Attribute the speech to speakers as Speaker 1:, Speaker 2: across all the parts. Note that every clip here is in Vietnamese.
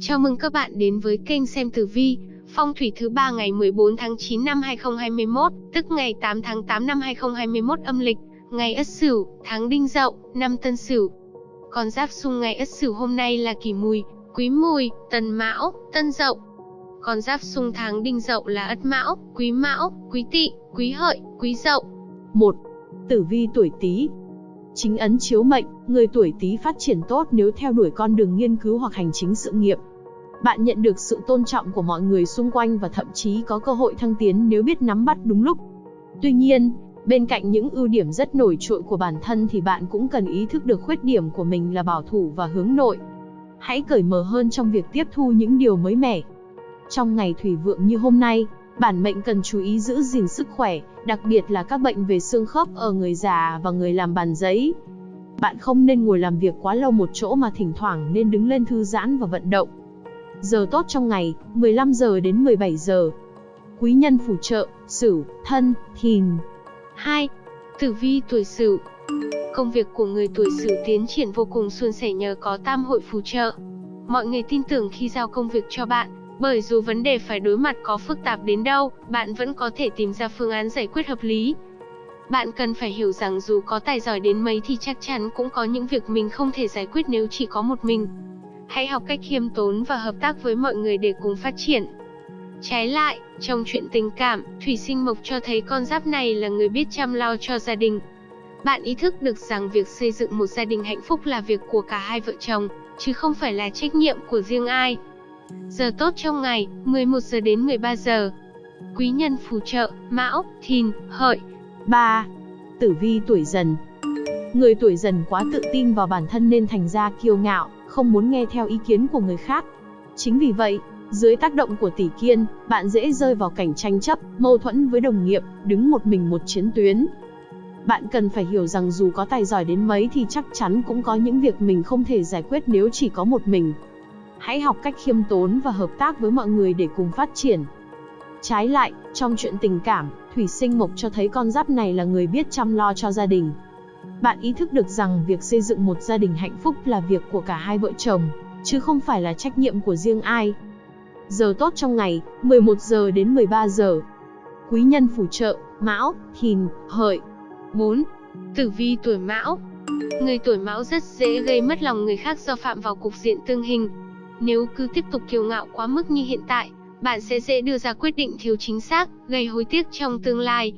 Speaker 1: Chào mừng các bạn đến với kênh xem tử vi, phong thủy thứ ba ngày 14 tháng 9 năm 2021, tức ngày 8 tháng 8 năm 2021 âm lịch, ngày Ất Sửu, tháng Đinh Dậu, năm Tân Sửu. Con giáp xung ngày Ất Sửu hôm nay là Kỷ Mùi, Quý Mùi, Tân Mão, Tân Dậu. Con giáp xung tháng Đinh Dậu là Ất Mão, Quý Mão, Quý Tỵ, Quý Hợi, Quý Dậu.
Speaker 2: 1. Tử vi tuổi Tý. Chính ấn chiếu mệnh, người tuổi Tý phát triển tốt nếu theo đuổi con đường nghiên cứu hoặc hành chính sự nghiệp. Bạn nhận được sự tôn trọng của mọi người xung quanh và thậm chí có cơ hội thăng tiến nếu biết nắm bắt đúng lúc. Tuy nhiên, bên cạnh những ưu điểm rất nổi trội của bản thân thì bạn cũng cần ý thức được khuyết điểm của mình là bảo thủ và hướng nội. Hãy cởi mở hơn trong việc tiếp thu những điều mới mẻ. Trong ngày thủy vượng như hôm nay, bản mệnh cần chú ý giữ gìn sức khỏe, đặc biệt là các bệnh về xương khớp ở người già và người làm bàn giấy. Bạn không nên ngồi làm việc quá lâu một chỗ mà thỉnh thoảng nên đứng lên thư giãn và vận động. Giờ tốt trong ngày, 15 giờ đến 17 giờ. Quý nhân phù trợ, Sửu, Thân, Thìn.
Speaker 1: 2. Tử vi tuổi Sửu. Công việc của người tuổi Sửu tiến triển vô cùng suôn sẻ nhờ có tam hội phù trợ. Mọi người tin tưởng khi giao công việc cho bạn, bởi dù vấn đề phải đối mặt có phức tạp đến đâu, bạn vẫn có thể tìm ra phương án giải quyết hợp lý. Bạn cần phải hiểu rằng dù có tài giỏi đến mấy thì chắc chắn cũng có những việc mình không thể giải quyết nếu chỉ có một mình. Hãy học cách khiêm tốn và hợp tác với mọi người để cùng phát triển. Trái lại, trong chuyện tình cảm, Thủy Sinh Mộc cho thấy con giáp này là người biết chăm lo cho gia đình. Bạn ý thức được rằng việc xây dựng một gia đình hạnh phúc là việc của cả hai vợ chồng, chứ không phải là trách nhiệm của riêng ai. Giờ tốt trong ngày, 11 giờ đến 13 giờ. Quý nhân phù trợ, Mão, Thìn, Hợi.
Speaker 2: 3. Tử vi tuổi dần. Người tuổi dần quá tự tin vào bản thân nên thành ra kiêu ngạo, không muốn nghe theo ý kiến của người khác. Chính vì vậy, dưới tác động của tỷ kiên, bạn dễ rơi vào cảnh tranh chấp, mâu thuẫn với đồng nghiệp, đứng một mình một chiến tuyến. Bạn cần phải hiểu rằng dù có tài giỏi đến mấy thì chắc chắn cũng có những việc mình không thể giải quyết nếu chỉ có một mình. Hãy học cách khiêm tốn và hợp tác với mọi người để cùng phát triển. Trái lại, trong chuyện tình cảm, Thủy Sinh Mộc cho thấy con giáp này là người biết chăm lo cho gia đình. Bạn ý thức được rằng việc xây dựng một gia đình hạnh phúc là việc của cả hai vợ chồng, chứ không phải là trách nhiệm của riêng ai. Giờ tốt trong ngày, 11 giờ đến 13 giờ. Quý nhân phù trợ, Mão, Thìn, Hợi.
Speaker 1: 4. Tử vi tuổi Mão. Người tuổi Mão rất dễ gây mất lòng người khác do phạm vào cục diện tương hình. Nếu cứ tiếp tục kiêu ngạo quá mức như hiện tại, bạn sẽ dễ đưa ra quyết định thiếu chính xác, gây hối tiếc trong tương lai.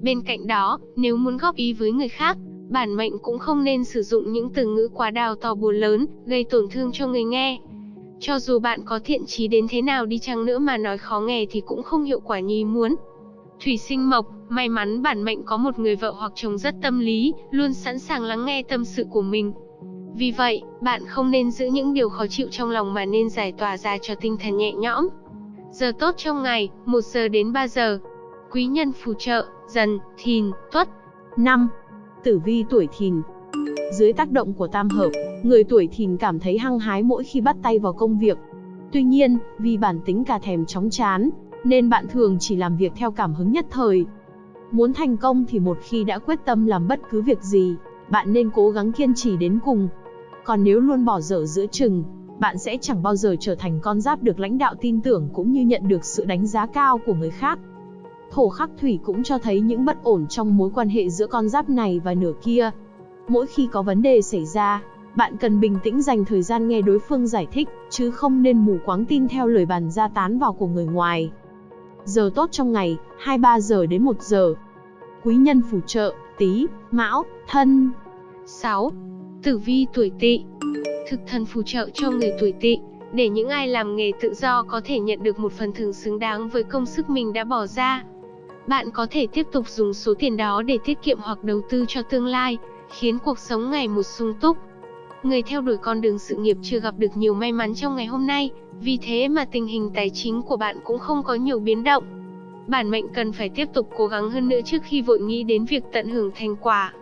Speaker 1: Bên cạnh đó, nếu muốn góp ý với người khác, bản mệnh cũng không nên sử dụng những từ ngữ quá đào to buồn lớn, gây tổn thương cho người nghe. Cho dù bạn có thiện trí đến thế nào đi chăng nữa mà nói khó nghe thì cũng không hiệu quả như ý muốn. Thủy sinh mộc, may mắn bản mệnh có một người vợ hoặc chồng rất tâm lý, luôn sẵn sàng lắng nghe tâm sự của mình. Vì vậy, bạn không nên giữ những điều khó chịu trong lòng mà nên giải tỏa ra cho tinh thần nhẹ nhõm. Giờ tốt trong ngày, 1 giờ đến 3 giờ. Quý nhân phù trợ, dần, thìn, tuất.
Speaker 2: 5. Tử vi tuổi thìn Dưới tác động của tam hợp, người tuổi thìn cảm thấy hăng hái mỗi khi bắt tay vào công việc. Tuy nhiên, vì bản tính cả thèm chóng chán, nên bạn thường chỉ làm việc theo cảm hứng nhất thời. Muốn thành công thì một khi đã quyết tâm làm bất cứ việc gì, bạn nên cố gắng kiên trì đến cùng. Còn nếu luôn bỏ dở giữa chừng, bạn sẽ chẳng bao giờ trở thành con giáp được lãnh đạo tin tưởng cũng như nhận được sự đánh giá cao của người khác. Thổ khắc thủy cũng cho thấy những bất ổn trong mối quan hệ giữa con giáp này và nửa kia. Mỗi khi có vấn đề xảy ra, bạn cần bình tĩnh dành thời gian nghe đối phương giải thích, chứ không nên mù quáng tin theo lời bàn ra tán vào của người ngoài. Giờ tốt trong ngày, 23 giờ đến 1 giờ. Quý nhân phù trợ, tí, mão, thân.
Speaker 1: 6. Tử vi tuổi tỵ Thực thần phù trợ cho người tuổi tỵ, để những ai làm nghề tự do có thể nhận được một phần thưởng xứng đáng với công sức mình đã bỏ ra. Bạn có thể tiếp tục dùng số tiền đó để tiết kiệm hoặc đầu tư cho tương lai, khiến cuộc sống ngày một sung túc. Người theo đuổi con đường sự nghiệp chưa gặp được nhiều may mắn trong ngày hôm nay, vì thế mà tình hình tài chính của bạn cũng không có nhiều biến động. Bản mệnh cần phải tiếp tục cố gắng hơn nữa trước khi vội nghĩ đến việc tận hưởng thành quả.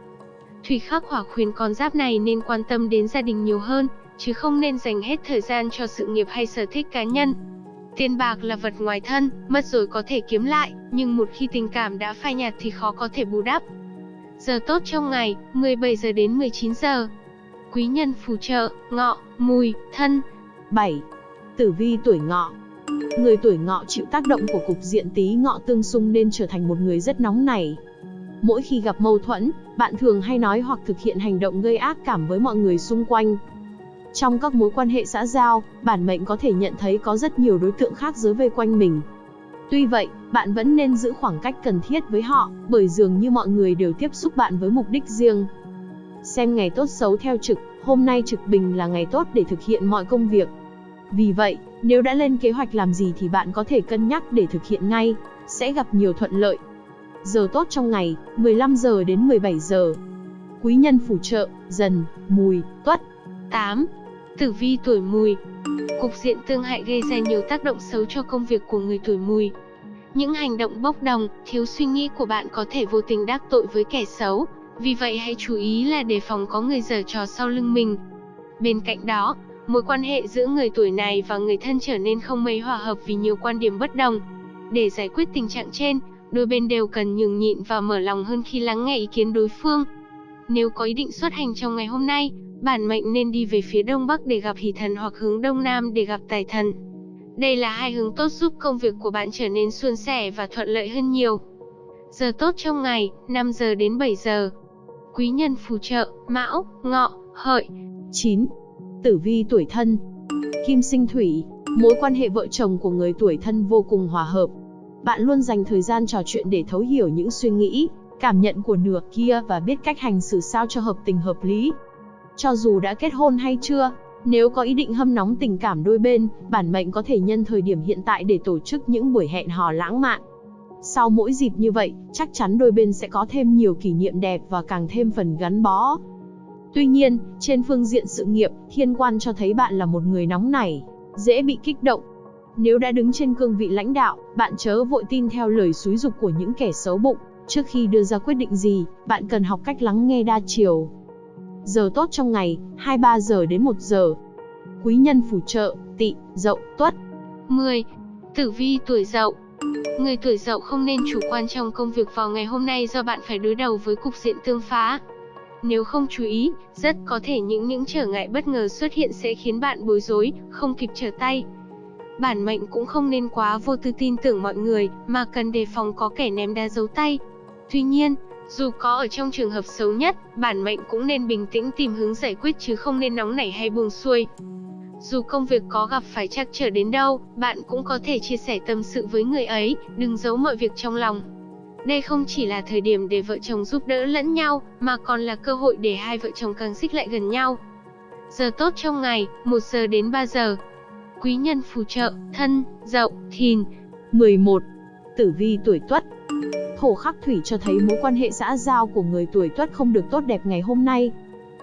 Speaker 1: Thủy khắc hỏa khuyên con giáp này nên quan tâm đến gia đình nhiều hơn, chứ không nên dành hết thời gian cho sự nghiệp hay sở thích cá nhân. Tiền bạc là vật ngoài thân, mất rồi có thể kiếm lại, nhưng một khi tình cảm đã phai nhạt thì khó có thể bù đắp. Giờ tốt trong ngày, 17 giờ đến 19 giờ. Quý nhân phù trợ, ngọ, mùi, thân.
Speaker 2: 7. Tử vi tuổi ngọ Người tuổi ngọ chịu tác động của cục diện tí ngọ tương xung nên trở thành một người rất nóng nảy. Mỗi khi gặp mâu thuẫn, bạn thường hay nói hoặc thực hiện hành động gây ác cảm với mọi người xung quanh. Trong các mối quan hệ xã giao, bản mệnh có thể nhận thấy có rất nhiều đối tượng khác giới vây quanh mình. Tuy vậy, bạn vẫn nên giữ khoảng cách cần thiết với họ, bởi dường như mọi người đều tiếp xúc bạn với mục đích riêng. Xem ngày tốt xấu theo trực, hôm nay trực bình là ngày tốt để thực hiện mọi công việc. Vì vậy, nếu đã lên kế hoạch làm gì thì bạn có thể cân nhắc để thực hiện ngay, sẽ gặp nhiều thuận lợi. Giờ tốt trong ngày, 15 giờ đến 17 giờ. Quý nhân phù trợ, dần, mùi, tuất.
Speaker 1: 8. Tử vi tuổi mùi Cục diện tương hại gây ra nhiều tác động xấu cho công việc của người tuổi mùi. Những hành động bốc đồng, thiếu suy nghĩ của bạn có thể vô tình đắc tội với kẻ xấu, vì vậy hãy chú ý là đề phòng có người giở trò sau lưng mình. Bên cạnh đó, mối quan hệ giữa người tuổi này và người thân trở nên không mấy hòa hợp vì nhiều quan điểm bất đồng. Để giải quyết tình trạng trên, đôi bên đều cần nhường nhịn và mở lòng hơn khi lắng nghe ý kiến đối phương. Nếu có ý định xuất hành trong ngày hôm nay, bản mệnh nên đi về phía đông bắc để gặp hỷ thần hoặc hướng đông nam để gặp tài thần. Đây là hai hướng tốt giúp công việc của bạn trở nên suôn sẻ và thuận lợi hơn nhiều. Giờ tốt trong ngày, 5 giờ đến 7 giờ. Quý nhân phù trợ, Mão, Ngọ, Hợi.
Speaker 2: 9. Tử vi tuổi thân Kim sinh thủy, mối quan hệ vợ chồng của người tuổi thân vô cùng hòa hợp. Bạn luôn dành thời gian trò chuyện để thấu hiểu những suy nghĩ, cảm nhận của nửa kia và biết cách hành xử sao cho hợp tình hợp lý. Cho dù đã kết hôn hay chưa, nếu có ý định hâm nóng tình cảm đôi bên, bản mệnh có thể nhân thời điểm hiện tại để tổ chức những buổi hẹn hò lãng mạn. Sau mỗi dịp như vậy, chắc chắn đôi bên sẽ có thêm nhiều kỷ niệm đẹp và càng thêm phần gắn bó. Tuy nhiên, trên phương diện sự nghiệp, thiên quan cho thấy bạn là một người nóng nảy, dễ bị kích động. Nếu đã đứng trên cương vị lãnh đạo, bạn chớ vội tin theo lời xúi dục của những kẻ xấu bụng. Trước khi đưa ra quyết định gì, bạn cần học cách lắng nghe đa chiều. Giờ tốt trong ngày, 23 giờ đến 1 giờ. Quý nhân phù trợ, tị, dậu, tuất.
Speaker 1: 10. Tử vi tuổi dậu Người tuổi dậu không nên chủ quan trong công việc vào ngày hôm nay do bạn phải đối đầu với cục diện tương phá. Nếu không chú ý, rất có thể những những trở ngại bất ngờ xuất hiện sẽ khiến bạn bối rối, không kịp trở tay. Bản mệnh cũng không nên quá vô tư tin tưởng mọi người, mà cần đề phòng có kẻ ném đá giấu tay. Tuy nhiên, dù có ở trong trường hợp xấu nhất, bản mệnh cũng nên bình tĩnh tìm hướng giải quyết chứ không nên nóng nảy hay buông xuôi. Dù công việc có gặp phải trắc trở đến đâu, bạn cũng có thể chia sẻ tâm sự với người ấy, đừng giấu mọi việc trong lòng. Đây không chỉ là thời điểm để vợ chồng giúp đỡ lẫn nhau, mà còn là cơ hội để hai vợ chồng càng xích lại gần nhau. Giờ tốt trong ngày, 1 giờ đến 3 giờ. Quý nhân phù trợ, thân, dậu, thìn.
Speaker 2: 11. Tử vi tuổi tuất Thổ khắc thủy cho thấy mối quan hệ xã giao của người tuổi tuất không được tốt đẹp ngày hôm nay.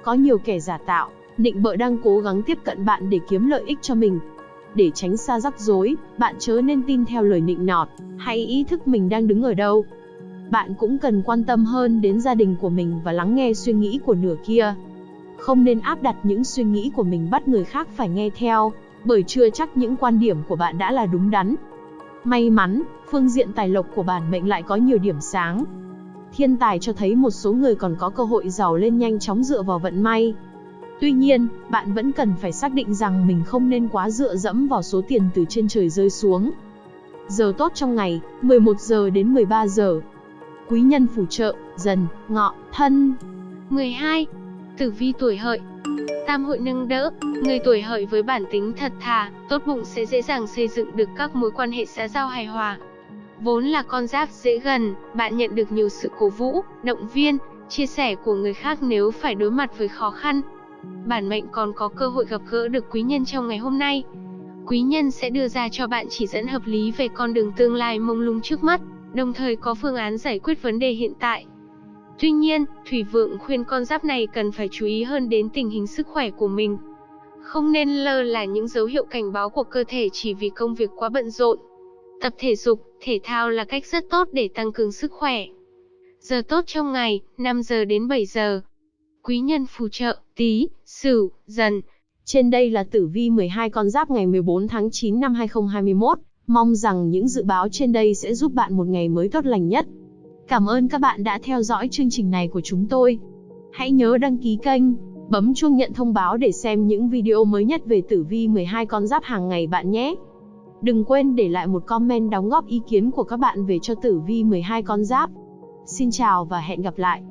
Speaker 2: Có nhiều kẻ giả tạo, nịnh bợ đang cố gắng tiếp cận bạn để kiếm lợi ích cho mình. Để tránh xa rắc rối, bạn chớ nên tin theo lời nịnh nọt, hãy ý thức mình đang đứng ở đâu. Bạn cũng cần quan tâm hơn đến gia đình của mình và lắng nghe suy nghĩ của nửa kia. Không nên áp đặt những suy nghĩ của mình bắt người khác phải nghe theo, bởi chưa chắc những quan điểm của bạn đã là đúng đắn. May mắn, phương diện tài lộc của bản mệnh lại có nhiều điểm sáng. Thiên tài cho thấy một số người còn có cơ hội giàu lên nhanh chóng dựa vào vận may. Tuy nhiên, bạn vẫn cần phải xác định rằng mình không nên quá dựa dẫm vào số tiền từ trên trời rơi xuống. Giờ tốt trong ngày, 11 giờ đến 13 giờ. Quý nhân phù trợ, dần, ngọ, thân.
Speaker 1: 12. Tử vi tuổi hợi Tam hội nâng đỡ, người tuổi hợi với bản tính thật thà, tốt bụng sẽ dễ dàng xây dựng được các mối quan hệ xã giao hài hòa. Vốn là con giáp dễ gần, bạn nhận được nhiều sự cổ vũ, động viên, chia sẻ của người khác nếu phải đối mặt với khó khăn. Bản mệnh còn có cơ hội gặp gỡ được quý nhân trong ngày hôm nay. Quý nhân sẽ đưa ra cho bạn chỉ dẫn hợp lý về con đường tương lai mông lung trước mắt, đồng thời có phương án giải quyết vấn đề hiện tại. Tuy nhiên, Thủy Vượng khuyên con giáp này cần phải chú ý hơn đến tình hình sức khỏe của mình. Không nên lơ là những dấu hiệu cảnh báo của cơ thể chỉ vì công việc quá bận rộn. Tập thể dục, thể thao là cách rất tốt để tăng cường sức khỏe. Giờ tốt trong ngày, 5 giờ đến 7 giờ. Quý nhân phù trợ, tí, sửu, dần.
Speaker 2: Trên đây là tử vi 12 con giáp ngày 14 tháng 9 năm 2021. Mong rằng những dự báo trên đây sẽ giúp bạn một ngày mới tốt lành nhất. Cảm ơn các bạn đã theo dõi chương trình này của chúng tôi. Hãy nhớ đăng ký kênh, Bấm chuông nhận thông báo để xem những video mới nhất về tử vi 12 con giáp hàng ngày bạn nhé. Đừng quên để lại một comment đóng góp ý kiến của các bạn về cho tử vi 12 con giáp. Xin chào và hẹn gặp lại.